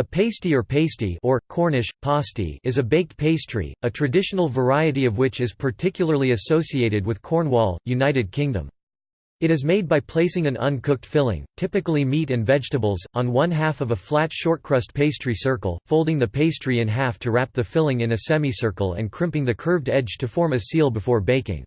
A pasty or pasty or, Cornish, pasty is a baked pastry, a traditional variety of which is particularly associated with Cornwall, United Kingdom. It is made by placing an uncooked filling, typically meat and vegetables, on one half of a flat shortcrust pastry circle, folding the pastry in half to wrap the filling in a semicircle and crimping the curved edge to form a seal before baking.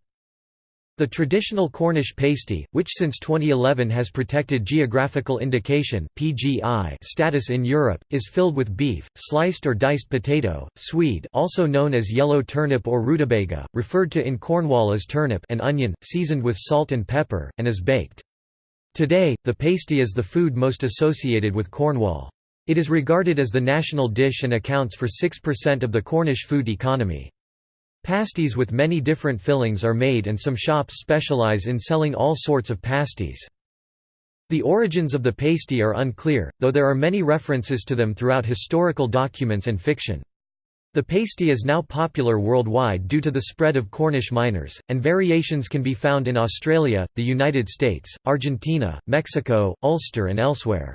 The traditional Cornish pasty, which since 2011 has protected geographical indication (PGI) status in Europe, is filled with beef, sliced or diced potato, swede, also known as yellow turnip or rutabaga, referred to in Cornwall as turnip, and onion, seasoned with salt and pepper, and is baked. Today, the pasty is the food most associated with Cornwall. It is regarded as the national dish and accounts for 6% of the Cornish food economy. Pasties with many different fillings are made and some shops specialize in selling all sorts of pasties. The origins of the pasty are unclear, though there are many references to them throughout historical documents and fiction. The pasty is now popular worldwide due to the spread of Cornish miners, and variations can be found in Australia, the United States, Argentina, Mexico, Ulster and elsewhere.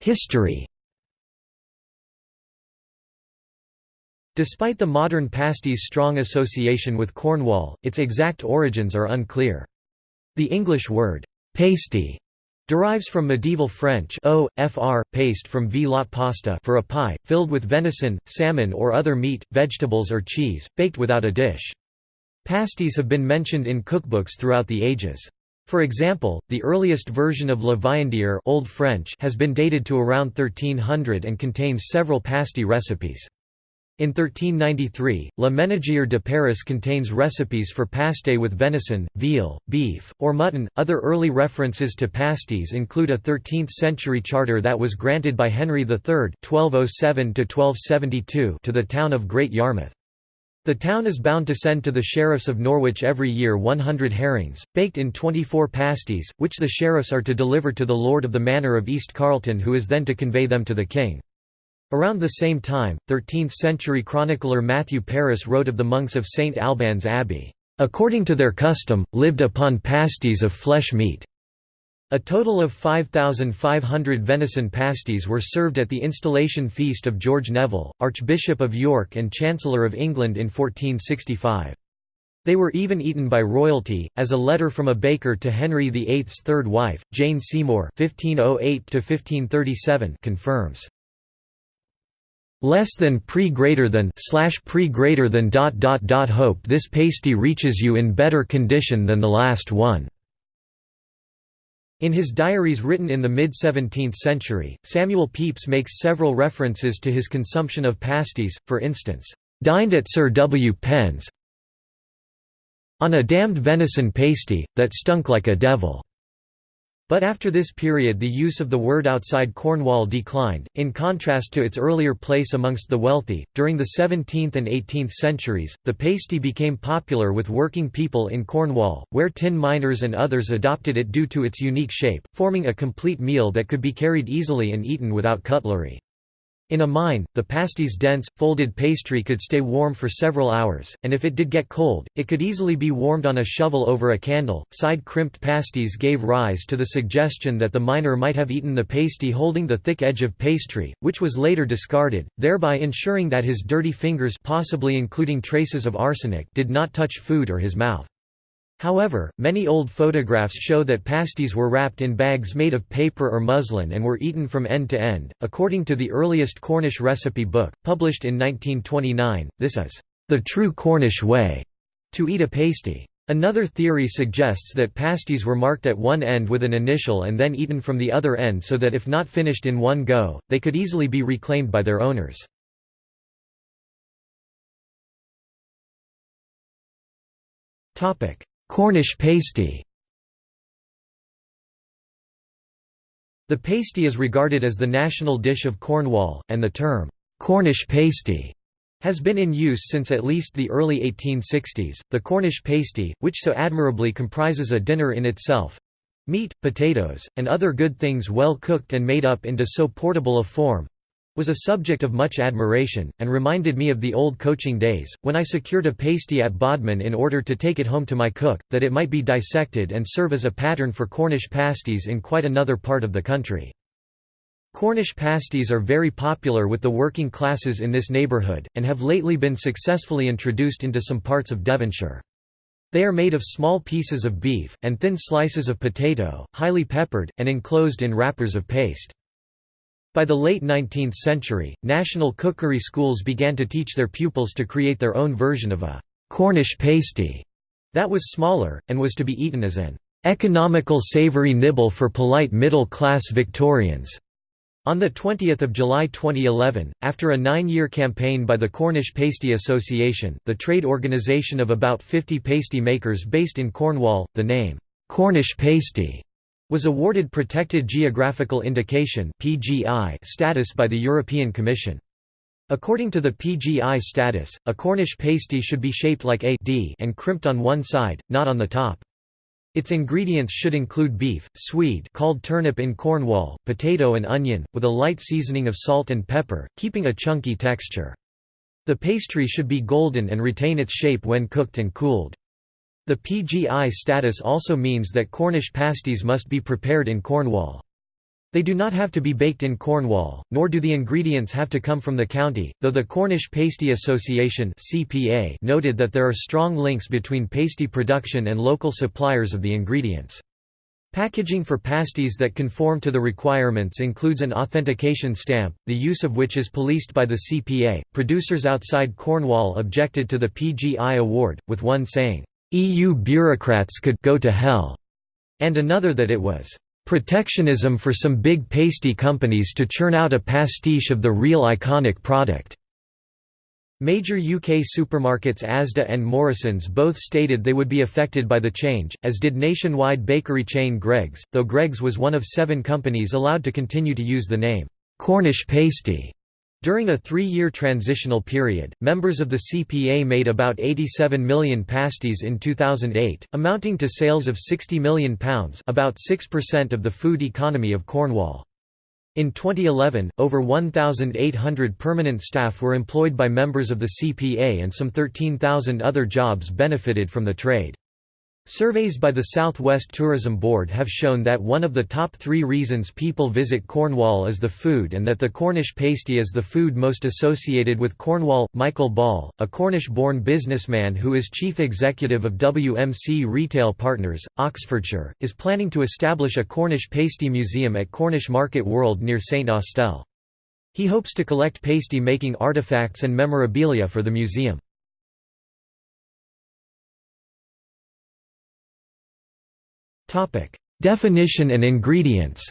History Despite the modern pasty's strong association with Cornwall, its exact origins are unclear. The English word, pasty, derives from medieval French o, fr, paste from v lot pasta for a pie, filled with venison, salmon or other meat, vegetables or cheese, baked without a dish. Pasties have been mentioned in cookbooks throughout the ages. For example, the earliest version of La Viandière Old French has been dated to around 1300 and contains several pasty recipes. In 1393, La Ménagière de Paris contains recipes for pasté with venison, veal, beef, or mutton. Other early references to pasties include a 13th century charter that was granted by Henry III (1207–1272) to the town of Great Yarmouth. The town is bound to send to the sheriffs of Norwich every year 100 herrings, baked in 24 pasties, which the sheriffs are to deliver to the lord of the manor of East Carleton who is then to convey them to the king. Around the same time, 13th-century chronicler Matthew Paris wrote of the monks of St Albans Abbey, "...according to their custom, lived upon pasties of flesh meat." A total of 5,500 venison pasties were served at the installation feast of George Neville, Archbishop of York and Chancellor of England in 1465. They were even eaten by royalty, as a letter from a baker to Henry VIII's third wife, Jane Seymour (1508–1537) confirms less than pre greater than slash pre greater than dot dot dot hope this pasty reaches you in better condition than the last one. In his diaries written in the mid-17th century, Samuel Pepys makes several references to his consumption of pasties, for instance, "...dined at Sir W. Penn's on a damned venison pasty, that stunk like a devil." But after this period the use of the word outside Cornwall declined, in contrast to its earlier place amongst the wealthy. During the 17th and 18th centuries, the pasty became popular with working people in Cornwall, where tin miners and others adopted it due to its unique shape, forming a complete meal that could be carried easily and eaten without cutlery. In a mine, the pasty's dense, folded pastry could stay warm for several hours, and if it did get cold, it could easily be warmed on a shovel over a candle. Side crimped pasties gave rise to the suggestion that the miner might have eaten the pasty holding the thick edge of pastry, which was later discarded, thereby ensuring that his dirty fingers possibly including traces of arsenic did not touch food or his mouth. However, many old photographs show that pasties were wrapped in bags made of paper or muslin and were eaten from end to end. According to the earliest Cornish recipe book, published in 1929, this is the true Cornish way to eat a pasty. Another theory suggests that pasties were marked at one end with an initial and then eaten from the other end so that if not finished in one go, they could easily be reclaimed by their owners. Topic: Cornish pasty The pasty is regarded as the national dish of Cornwall, and the term, "'Cornish pasty' has been in use since at least the early 1860s. The Cornish pasty, which so admirably comprises a dinner in itself meat, potatoes, and other good things well cooked and made up into so portable a form was a subject of much admiration, and reminded me of the old coaching days, when I secured a pasty at Bodmin in order to take it home to my cook, that it might be dissected and serve as a pattern for Cornish pasties in quite another part of the country. Cornish pasties are very popular with the working classes in this neighbourhood, and have lately been successfully introduced into some parts of Devonshire. They are made of small pieces of beef, and thin slices of potato, highly peppered, and enclosed in wrappers of paste. By the late 19th century, national cookery schools began to teach their pupils to create their own version of a «Cornish pasty» that was smaller, and was to be eaten as an «economical savoury nibble for polite middle-class Victorians». On 20 July 2011, after a nine-year campaign by the Cornish Pasty Association, the trade organisation of about 50 pasty makers based in Cornwall, the name, "'Cornish Pasty' was awarded Protected Geographical Indication status by the European Commission. According to the PGI status, a Cornish pasty should be shaped like a D and crimped on one side, not on the top. Its ingredients should include beef, swede called turnip in Cornwall, potato and onion, with a light seasoning of salt and pepper, keeping a chunky texture. The pastry should be golden and retain its shape when cooked and cooled. The PGI status also means that Cornish pasties must be prepared in Cornwall. They do not have to be baked in Cornwall, nor do the ingredients have to come from the county, though the Cornish Pasty Association noted that there are strong links between pasty production and local suppliers of the ingredients. Packaging for pasties that conform to the requirements includes an authentication stamp, the use of which is policed by the CPA. Producers outside Cornwall objected to the PGI award, with one saying, EU bureaucrats could go to hell, and another that it was protectionism for some big pasty companies to churn out a pastiche of the real iconic product. Major UK supermarkets Asda and Morrisons both stated they would be affected by the change, as did nationwide bakery chain Greggs, though Greggs was one of seven companies allowed to continue to use the name, Cornish pasty. During a three-year transitional period, members of the CPA made about 87 million pasties in 2008, amounting to sales of £60 million about 6% of the food economy of Cornwall. In 2011, over 1,800 permanent staff were employed by members of the CPA and some 13,000 other jobs benefited from the trade. Surveys by the Southwest Tourism Board have shown that one of the top three reasons people visit Cornwall is the food and that the Cornish pasty is the food most associated with Cornwall. Michael Ball, a Cornish born businessman who is chief executive of WMC Retail Partners, Oxfordshire, is planning to establish a Cornish pasty museum at Cornish Market World near St Austell. He hopes to collect pasty making artefacts and memorabilia for the museum. Topic: Definition and ingredients.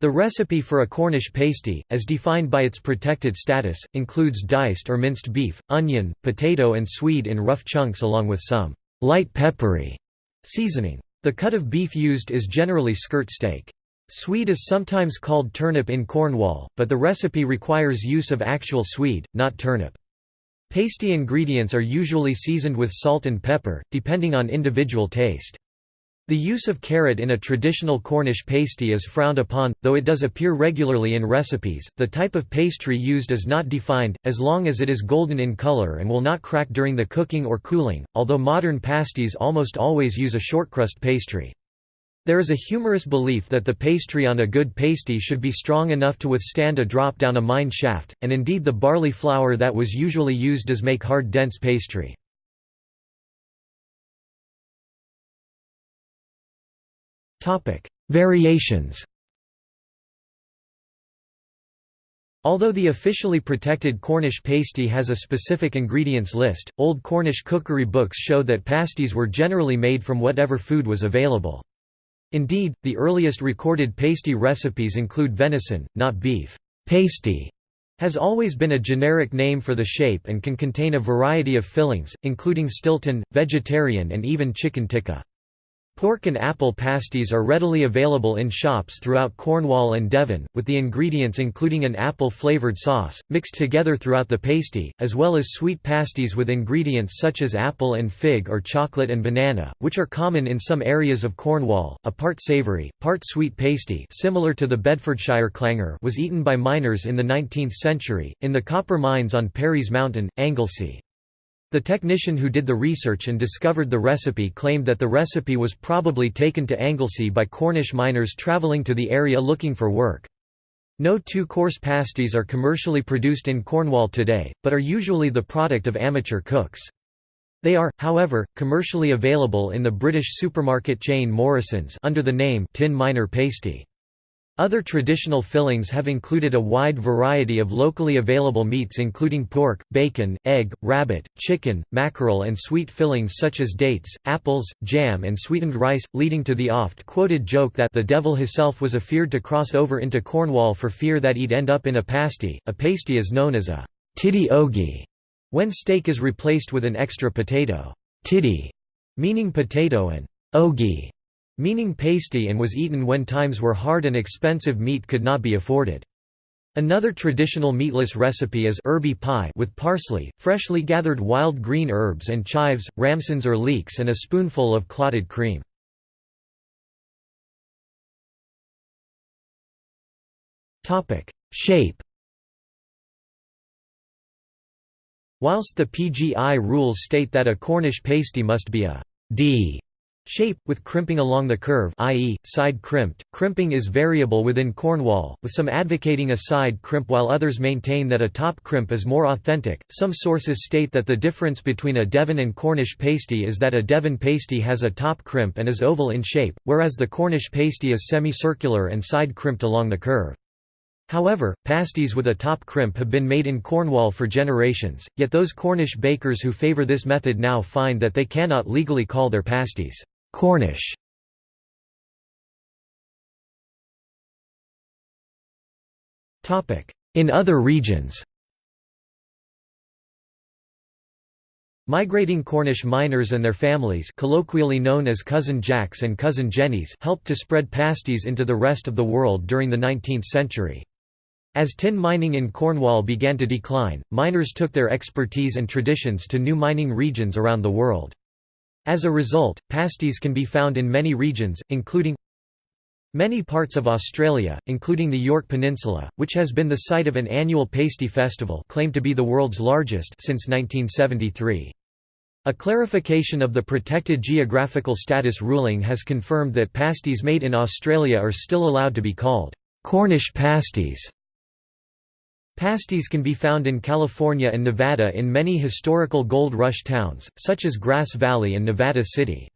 The recipe for a Cornish pasty, as defined by its protected status, includes diced or minced beef, onion, potato and swede in rough chunks along with some light peppery seasoning. The cut of beef used is generally skirt steak. Swede is sometimes called turnip in Cornwall, but the recipe requires use of actual swede, not turnip. Pasty ingredients are usually seasoned with salt and pepper, depending on individual taste. The use of carrot in a traditional Cornish pasty is frowned upon, though it does appear regularly in recipes. The type of pastry used is not defined, as long as it is golden in color and will not crack during the cooking or cooling, although modern pasties almost always use a shortcrust pastry. There is a humorous belief that the pastry on a good pasty should be strong enough to withstand a drop down a mine shaft, and indeed the barley flour that was usually used does make hard dense pastry. Variations Although the officially protected Cornish pasty has a specific ingredients list, old Cornish cookery books show that pasties were generally made from whatever food was available. Indeed, the earliest recorded pasty recipes include venison, not beef. Pasty has always been a generic name for the shape and can contain a variety of fillings, including Stilton, vegetarian and even chicken tikka. Pork and apple pasties are readily available in shops throughout Cornwall and Devon, with the ingredients including an apple-flavoured sauce, mixed together throughout the pasty, as well as sweet pasties with ingredients such as apple and fig or chocolate and banana, which are common in some areas of Cornwall. A part savoury, part sweet pasty similar to the Bedfordshire clanger was eaten by miners in the 19th century, in the copper mines on Parys Mountain, Anglesey. The technician who did the research and discovered the recipe claimed that the recipe was probably taken to Anglesey by Cornish miners travelling to the area looking for work. No two-course pasties are commercially produced in Cornwall today, but are usually the product of amateur cooks. They are, however, commercially available in the British supermarket chain Morrisons under the name Tin Miner Pasty. Other traditional fillings have included a wide variety of locally available meats including pork, bacon, egg, rabbit, chicken, mackerel and sweet fillings such as dates, apples, jam and sweetened rice, leading to the oft-quoted joke that the devil himself was afeard to cross over into Cornwall for fear that he'd end up in a pasty. A pasty is known as a tiddy ogie when steak is replaced with an extra potato tiddy, meaning potato and ogie meaning pasty and was eaten when times were hard and expensive meat could not be afforded. Another traditional meatless recipe is herby pie with parsley, freshly gathered wild green herbs and chives, ramsons or leeks and a spoonful of clotted cream. Shape Whilst the PGI rules state that a Cornish pasty must be a D Shape, with crimping along the curve i.e., side crimped, crimping is variable within Cornwall, with some advocating a side crimp while others maintain that a top crimp is more authentic. Some sources state that the difference between a Devon and Cornish pasty is that a Devon pasty has a top crimp and is oval in shape, whereas the Cornish pasty is semicircular and side crimped along the curve. However, pasties with a top crimp have been made in Cornwall for generations, yet those Cornish bakers who favour this method now find that they cannot legally call their pasties Cornish. In other regions Migrating Cornish miners and their families colloquially known as Cousin Jacks and Cousin Jennies helped to spread pasties into the rest of the world during the 19th century. As tin mining in Cornwall began to decline, miners took their expertise and traditions to new mining regions around the world. As a result, pasties can be found in many regions, including Many parts of Australia, including the Yorke Peninsula, which has been the site of an annual pasty festival claimed to be the world's largest since 1973. A clarification of the protected geographical status ruling has confirmed that pasties made in Australia are still allowed to be called Cornish pasties. Pasties can be found in California and Nevada in many historical gold rush towns, such as Grass Valley and Nevada City.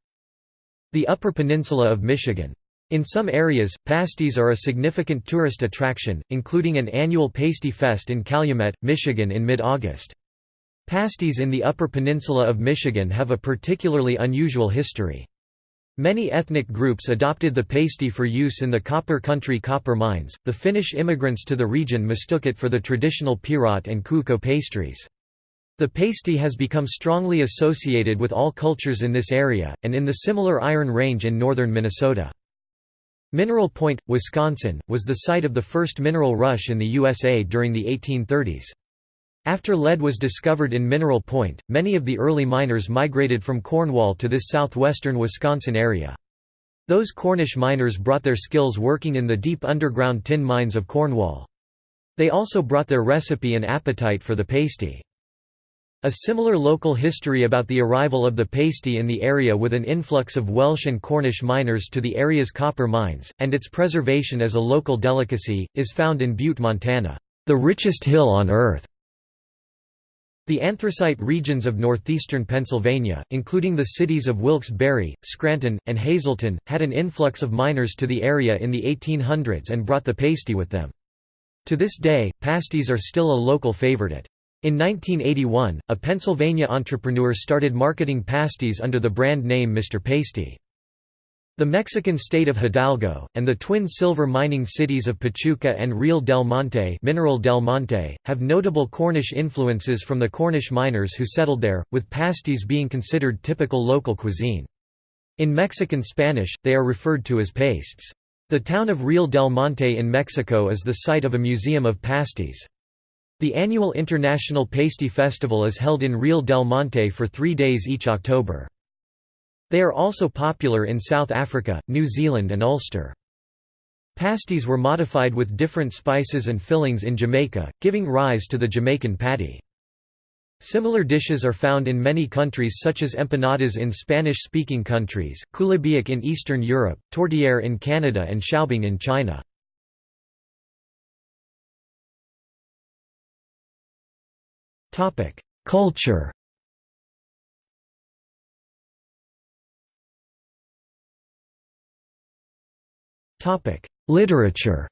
The Upper Peninsula of Michigan. In some areas, pasties are a significant tourist attraction, including an annual pasty fest in Calumet, Michigan in mid-August. Pasties in the Upper Peninsula of Michigan have a particularly unusual history. Many ethnic groups adopted the pasty for use in the copper country copper mines. The Finnish immigrants to the region mistook it for the traditional pirot and kukko pastries. The pasty has become strongly associated with all cultures in this area, and in the similar Iron Range in northern Minnesota. Mineral Point, Wisconsin, was the site of the first mineral rush in the USA during the 1830s. After lead was discovered in Mineral Point, many of the early miners migrated from Cornwall to this southwestern Wisconsin area. Those Cornish miners brought their skills working in the deep underground tin mines of Cornwall. They also brought their recipe and appetite for the pasty. A similar local history about the arrival of the pasty in the area with an influx of Welsh and Cornish miners to the area's copper mines, and its preservation as a local delicacy, is found in Butte, Montana, the richest hill on earth. The anthracite regions of northeastern Pennsylvania, including the cities of Wilkes-Barre, Scranton, and Hazleton, had an influx of miners to the area in the 1800s and brought the pasty with them. To this day, pasties are still a local favorite. In 1981, a Pennsylvania entrepreneur started marketing pasties under the brand name Mr. Pasty. The Mexican state of Hidalgo, and the twin silver mining cities of Pachuca and Real del Monte, Mineral del Monte have notable Cornish influences from the Cornish miners who settled there, with pasties being considered typical local cuisine. In Mexican Spanish, they are referred to as pastes. The town of Real del Monte in Mexico is the site of a museum of pasties. The annual International Pasty Festival is held in Real del Monte for three days each October. They are also popular in South Africa, New Zealand and Ulster. Pasties were modified with different spices and fillings in Jamaica, giving rise to the Jamaican patty. Similar dishes are found in many countries such as empanadas in Spanish-speaking countries, kulibiak in Eastern Europe, tourtière in Canada and xiaobing in China. Culture Literature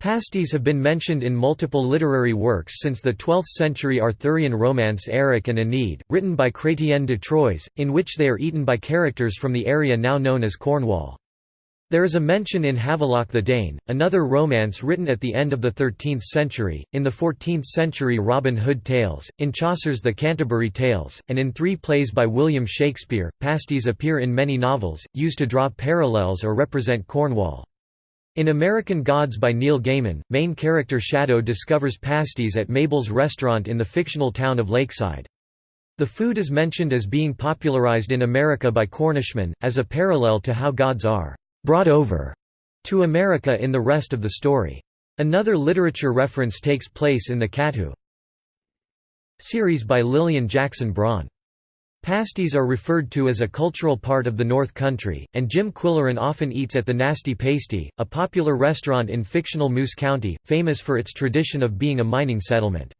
Pasties have been mentioned in multiple literary works since the 12th century Arthurian romance Erec and Enide, written by Chrétien de Troyes, in which they are eaten by characters from the area now known as Cornwall. There is a mention in Havelok the Dane, another romance written at the end of the 13th century, in the 14th century Robin Hood Tales, in Chaucer's The Canterbury Tales, and in three plays by William Shakespeare. Pasties appear in many novels, used to draw parallels or represent Cornwall. In American Gods by Neil Gaiman, main character Shadow discovers pasties at Mabel's restaurant in the fictional town of Lakeside. The food is mentioned as being popularized in America by Cornishmen, as a parallel to how gods are «brought over» to America in the rest of the story. Another literature reference takes place in the Cat Who series by Lillian Jackson Braun. Pasties are referred to as a cultural part of the North Country, and Jim Qwilleran often eats at the Nasty Pasty, a popular restaurant in fictional Moose County, famous for its tradition of being a mining settlement.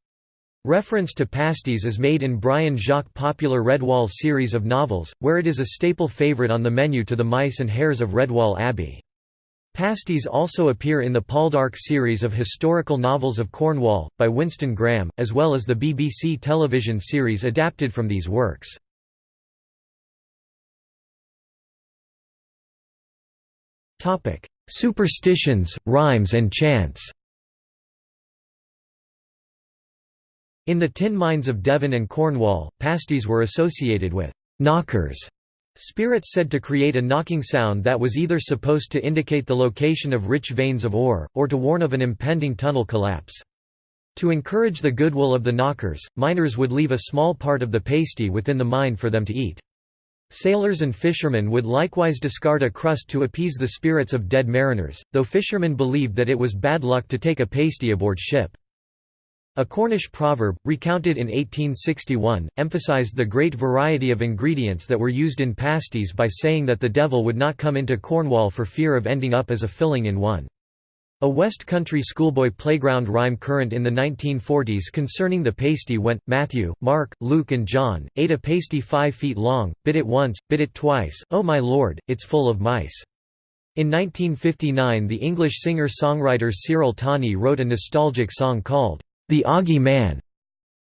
Reference to pasties is made in Brian Jacques' popular Redwall series of novels, where it is a staple favorite on the menu to the mice and hares of Redwall Abbey. Pasties also appear in the Paul Poldark series of historical novels of Cornwall, by Winston Graham, as well as the BBC television series adapted from these works. Superstitions, rhymes and chants. In the tin mines of Devon and Cornwall, pasties were associated with knockers, spirits said to create a knocking sound that was either supposed to indicate the location of rich veins of ore, or to warn of an impending tunnel collapse. To encourage the goodwill of the knockers, miners would leave a small part of the pasty within the mine for them to eat. Sailors and fishermen would likewise discard a crust to appease the spirits of dead mariners, though fishermen believed that it was bad luck to take a pasty aboard ship. A Cornish proverb, recounted in 1861, emphasized the great variety of ingredients that were used in pasties by saying that the devil would not come into Cornwall for fear of ending up as a filling in one. A West Country schoolboy playground rhyme current in the 1940s concerning the pasty went, Matthew, Mark, Luke and John, ate a pasty five feet long, bit it once, bit it twice, oh my lord, it's full of mice. In 1959 the English singer-songwriter Cyril Tawney wrote a nostalgic song called, The Oggy Man,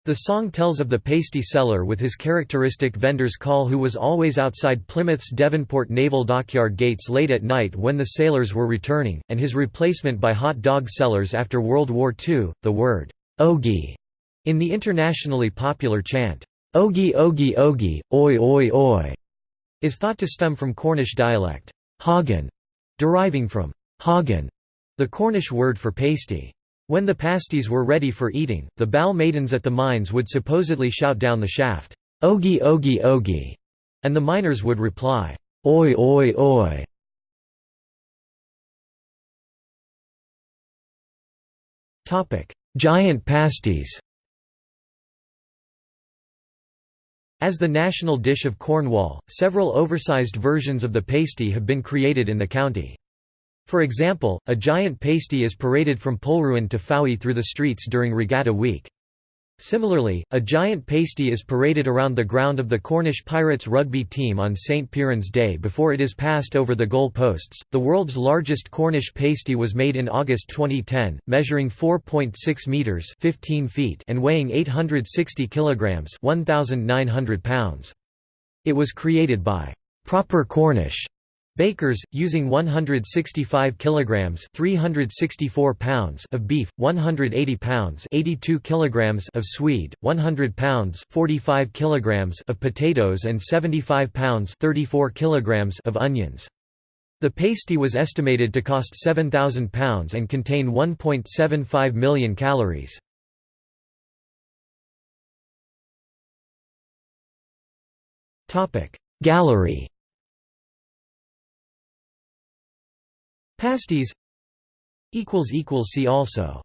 the song tells of the pasty seller with his characteristic vendor's call who was always outside Plymouth's Devonport Naval Dockyard gates late at night when the sailors were returning, and his replacement by hot dog sellers after World War II. The word, ogie, in the internationally popular chant, ogie ogie ogie, oi oi oi, is thought to stem from Cornish dialect, hagen, deriving from hagen, the Cornish word for pasty. When the pasties were ready for eating, the bal maidens at the mines would supposedly shout down the shaft, Ogie ogie ogie, and the miners would reply, Oi oi oi. Giant pasties As the national dish of Cornwall, several oversized versions of the pasty have been created in the county. For example, a giant pasty is paraded from Polruan to Fowey through the streets during Regatta Week. Similarly, a giant pasty is paraded around the ground of the Cornish Pirates rugby team on St. Piran's Day before it is passed over the goal posts. The world's largest Cornish pasty was made in August 2010, measuring 4.6 meters (15 feet) and weighing 860 kilograms (1900 pounds). It was created by Proper Cornish Bakers, using 165 kilograms (364 pounds) of beef, 180 pounds (82 kilograms) of swede, 100 pounds (45 kilograms) of potatoes and 75 pounds (34 kilograms) of onions. The pasty was estimated to cost £7,000 and contain 1.75 million calories. Gallery Pasties See also